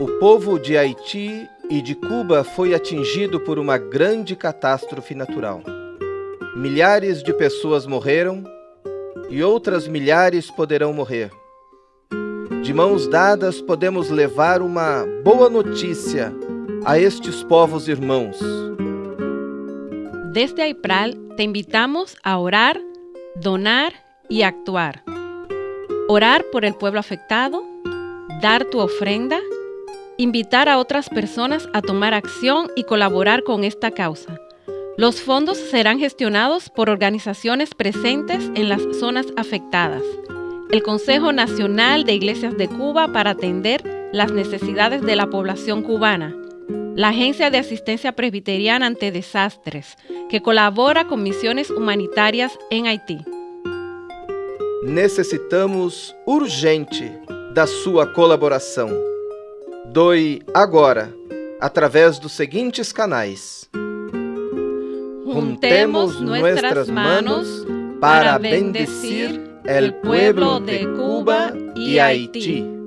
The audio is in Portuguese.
O povo de Haiti e de Cuba foi atingido por uma grande catástrofe natural. Milhares de pessoas morreram e outras milhares poderão morrer. De mãos dadas podemos levar uma boa notícia a estes povos irmãos. Desde AIPRAL te invitamos a orar, donar y actuar. Orar por el pueblo afectado, dar tu ofrenda invitar a otras personas a tomar acción y colaborar con esta causa. Los fondos serán gestionados por organizaciones presentes en las zonas afectadas. El Consejo Nacional de Iglesias de Cuba para atender las necesidades de la población cubana. La Agencia de Asistencia Presbiteriana ante Desastres, que colabora con misiones humanitarias en Haití. Necesitamos urgente da sua colaboração. Doe agora, através dos seguintes canais. Juntemos nuestras manos para bendecir el pueblo de Cuba y Haití.